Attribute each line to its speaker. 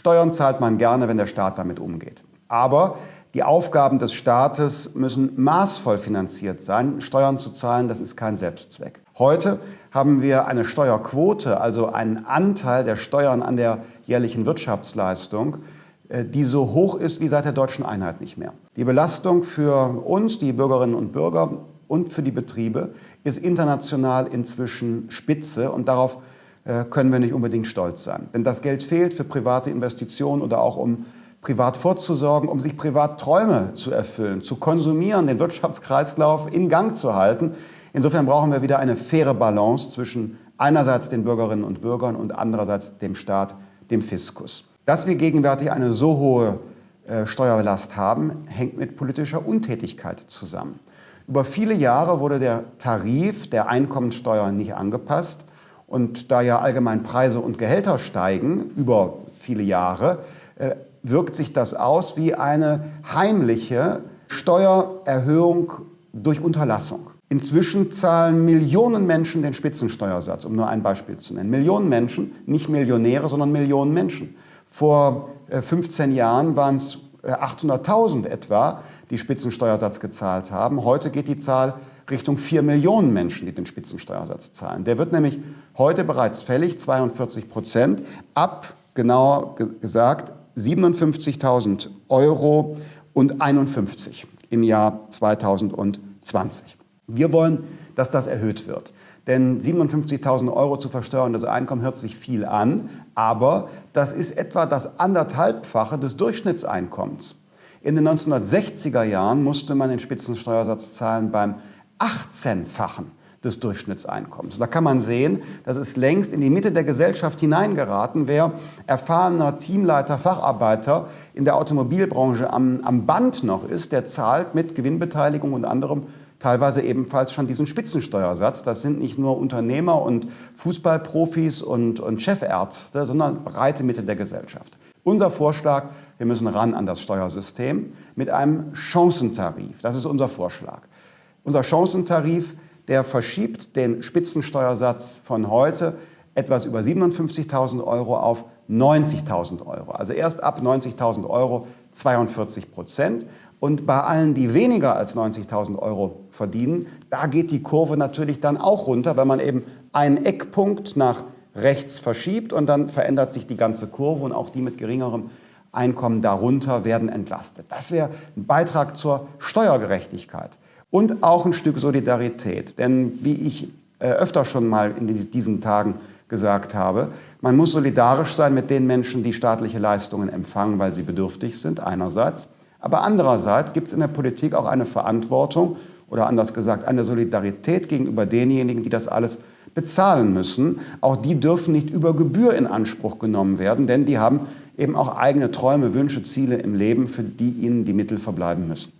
Speaker 1: Steuern zahlt man gerne, wenn der Staat damit umgeht. Aber die Aufgaben des Staates müssen maßvoll finanziert sein. Steuern zu zahlen, das ist kein Selbstzweck. Heute haben wir eine Steuerquote, also einen Anteil der Steuern an der jährlichen Wirtschaftsleistung, äh, die so hoch ist wie seit der deutschen Einheit nicht mehr. Die Belastung für uns, die Bürgerinnen und Bürger und für die Betriebe ist international inzwischen spitze und darauf können wir nicht unbedingt stolz sein. Denn das Geld fehlt für private Investitionen oder auch um privat vorzusorgen, um sich privat Träume zu erfüllen, zu konsumieren, den Wirtschaftskreislauf in Gang zu halten. Insofern brauchen wir wieder eine faire Balance zwischen einerseits den Bürgerinnen und Bürgern und andererseits dem Staat, dem Fiskus. Dass wir gegenwärtig eine so hohe äh, Steuerlast haben, hängt mit politischer Untätigkeit zusammen. Über viele Jahre wurde der Tarif der Einkommensteuer nicht angepasst. Und da ja allgemein Preise und Gehälter steigen über viele Jahre, äh, wirkt sich das aus wie eine heimliche Steuererhöhung durch Unterlassung. Inzwischen zahlen Millionen Menschen den Spitzensteuersatz, um nur ein Beispiel zu nennen. Millionen Menschen, nicht Millionäre, sondern Millionen Menschen. Vor 15 äh, Jahren waren es 800.000 etwa, die Spitzensteuersatz gezahlt haben. Heute geht die Zahl Richtung 4 Millionen Menschen, die den Spitzensteuersatz zahlen. Der wird nämlich heute bereits fällig, 42 Prozent, ab, genauer gesagt, 57.000 Euro und 51 im Jahr 2020. Wir wollen, dass das erhöht wird. Denn 57.000 Euro zu versteuerndes Einkommen hört sich viel an, aber das ist etwa das anderthalbfache des Durchschnittseinkommens. In den 1960er Jahren musste man den Spitzensteuersatz zahlen beim 18-fachen des Durchschnittseinkommens. Da kann man sehen, das ist längst in die Mitte der Gesellschaft hineingeraten. Wer erfahrener Teamleiter, Facharbeiter in der Automobilbranche am, am Band noch ist, der zahlt mit Gewinnbeteiligung und anderem teilweise ebenfalls schon diesen Spitzensteuersatz. Das sind nicht nur Unternehmer und Fußballprofis und, und Chefärzte, sondern breite Mitte der Gesellschaft. Unser Vorschlag, wir müssen ran an das Steuersystem mit einem Chancentarif. Das ist unser Vorschlag. Unser Chancentarif der verschiebt den Spitzensteuersatz von heute etwas über 57.000 Euro auf 90.000 Euro. Also erst ab 90.000 Euro 42 Prozent. Und bei allen, die weniger als 90.000 Euro verdienen, da geht die Kurve natürlich dann auch runter, weil man eben einen Eckpunkt nach rechts verschiebt und dann verändert sich die ganze Kurve und auch die mit geringerem Einkommen darunter werden entlastet. Das wäre ein Beitrag zur Steuergerechtigkeit und auch ein Stück Solidarität. Denn wie ich äh, öfter schon mal in diesen Tagen gesagt habe, man muss solidarisch sein mit den Menschen, die staatliche Leistungen empfangen, weil sie bedürftig sind, einerseits. Aber andererseits gibt es in der Politik auch eine Verantwortung oder anders gesagt eine Solidarität gegenüber denjenigen, die das alles bezahlen müssen. Auch die dürfen nicht über Gebühr in Anspruch genommen werden, denn die haben eben auch eigene Träume, Wünsche, Ziele im Leben, für die ihnen die Mittel verbleiben müssen.